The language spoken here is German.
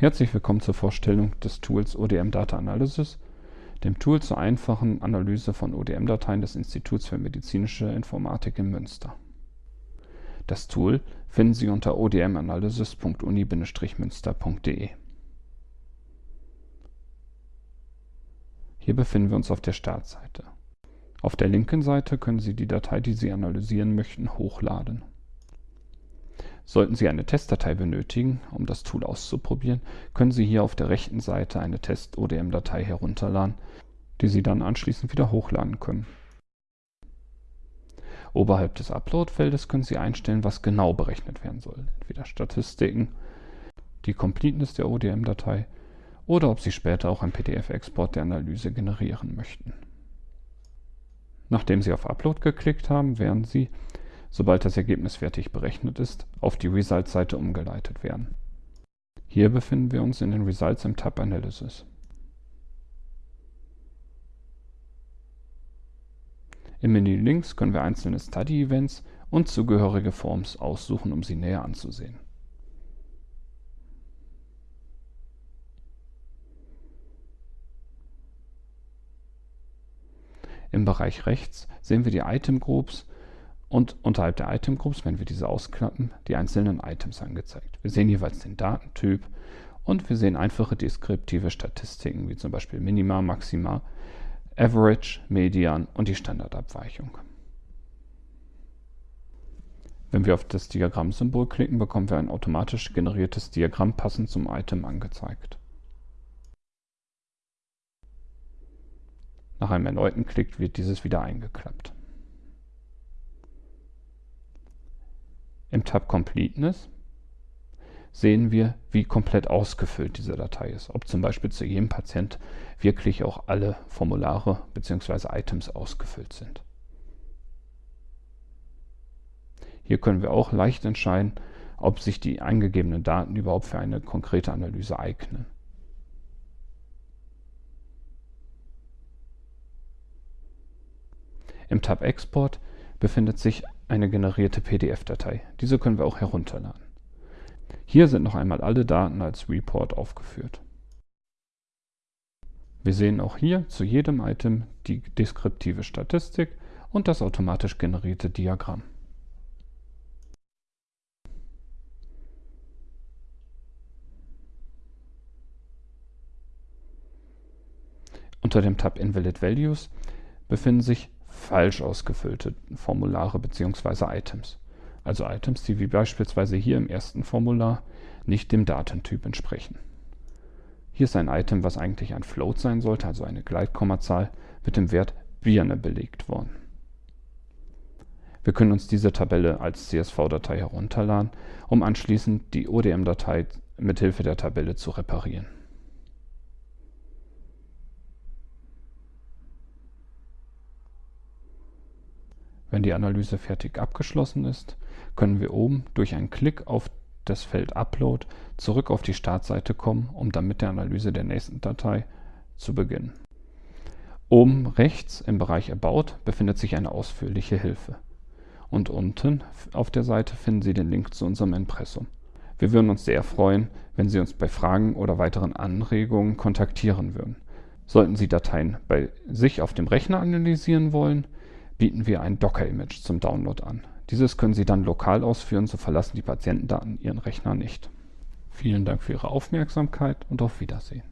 Herzlich willkommen zur Vorstellung des Tools ODM Data Analysis, dem Tool zur einfachen Analyse von ODM-Dateien des Instituts für medizinische Informatik in Münster. Das Tool finden Sie unter odmanalysis.uni-münster.de. Hier befinden wir uns auf der Startseite. Auf der linken Seite können Sie die Datei, die Sie analysieren möchten, hochladen. Sollten Sie eine Testdatei benötigen, um das Tool auszuprobieren, können Sie hier auf der rechten Seite eine Test-ODM-Datei herunterladen, die Sie dann anschließend wieder hochladen können. Oberhalb des Upload-Feldes können Sie einstellen, was genau berechnet werden soll. Entweder Statistiken, die Completeness der ODM-Datei oder ob Sie später auch einen PDF-Export der Analyse generieren möchten. Nachdem Sie auf Upload geklickt haben, werden Sie sobald das Ergebnis fertig berechnet ist, auf die Results-Seite umgeleitet werden. Hier befinden wir uns in den Results im Tab Analysis. Im Menü links können wir einzelne Study-Events und zugehörige Forms aussuchen, um sie näher anzusehen. Im Bereich rechts sehen wir die Item Groups und unterhalb der Item Groups, wenn wir diese ausklappen, die einzelnen Items angezeigt. Wir sehen jeweils den Datentyp und wir sehen einfache deskriptive Statistiken wie zum Beispiel Minima, Maxima, Average, Median und die Standardabweichung. Wenn wir auf das Diagrammsymbol klicken, bekommen wir ein automatisch generiertes Diagramm passend zum Item angezeigt. Nach einem erneuten Klick wird dieses wieder eingeklappt. Im Tab Completeness sehen wir, wie komplett ausgefüllt diese Datei ist. Ob zum Beispiel zu jedem Patient wirklich auch alle Formulare bzw. Items ausgefüllt sind. Hier können wir auch leicht entscheiden, ob sich die eingegebenen Daten überhaupt für eine konkrete Analyse eignen. Im Tab Export befindet sich eine generierte PDF-Datei. Diese können wir auch herunterladen. Hier sind noch einmal alle Daten als Report aufgeführt. Wir sehen auch hier zu jedem Item die deskriptive Statistik und das automatisch generierte Diagramm. Unter dem Tab Invalid Values befinden sich falsch ausgefüllte Formulare bzw. Items. Also Items, die wie beispielsweise hier im ersten Formular nicht dem Datentyp entsprechen. Hier ist ein Item, was eigentlich ein Float sein sollte, also eine Gleitkommazahl, mit dem Wert Birne belegt worden. Wir können uns diese Tabelle als CSV-Datei herunterladen, um anschließend die ODM-Datei mithilfe der Tabelle zu reparieren. Wenn die Analyse fertig abgeschlossen ist, können wir oben durch einen Klick auf das Feld Upload zurück auf die Startseite kommen, um dann mit der Analyse der nächsten Datei zu beginnen. Oben rechts im Bereich About befindet sich eine ausführliche Hilfe. Und unten auf der Seite finden Sie den Link zu unserem Impressum. Wir würden uns sehr freuen, wenn Sie uns bei Fragen oder weiteren Anregungen kontaktieren würden. Sollten Sie Dateien bei sich auf dem Rechner analysieren wollen, bieten wir ein Docker-Image zum Download an. Dieses können Sie dann lokal ausführen, so verlassen die Patientendaten Ihren Rechner nicht. Vielen Dank für Ihre Aufmerksamkeit und auf Wiedersehen.